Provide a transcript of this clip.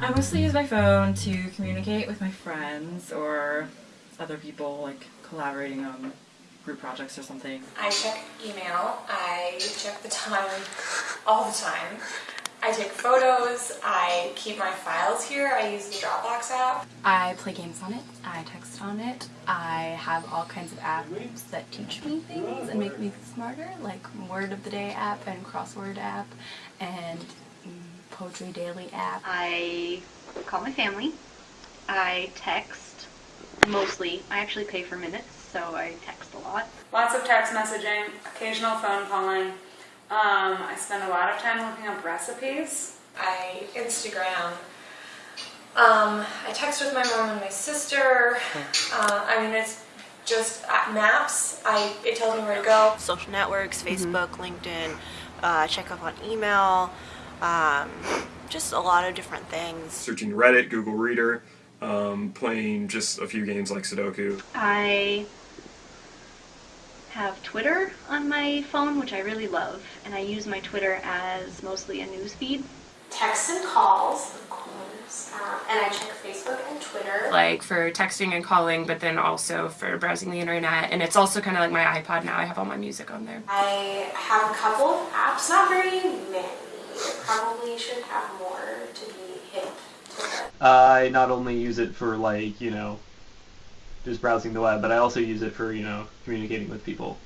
I mostly use my phone to communicate with my friends or other people, like collaborating on group projects or something. I check email. I check the time all the time. I take photos. I keep my files here. I use the Dropbox app. I play games on it. I text on it. I have all kinds of apps that teach me things and make me smarter, like Word of the Day app and Crossword app and Poetry Daily app. I call my family. I text mostly. I actually pay for minutes, so I text a lot. Lots of text messaging, occasional phone calling. Um, I spend a lot of time looking up recipes. I Instagram. Um, I text with my mom and my sister. Uh, I mean, it's just uh, maps. I it tells me where to go. social networks, Facebook, LinkedIn, uh, check up on email, um, just a lot of different things. searching Reddit, Google Reader, um, playing just a few games like Sudoku. I have Twitter on my phone, which I really love, and I use my Twitter as mostly a news feed. Texts and calls, of course, um, and I check Facebook and Twitter. like for texting and calling, but then also for browsing the internet. And it's also kind of like my iPod now. I have all my music on there. I have a couple of apps, not very many. Probably should have more to be I not only use it for like, you know, just browsing the web, but I also use it for, you know, communicating with people.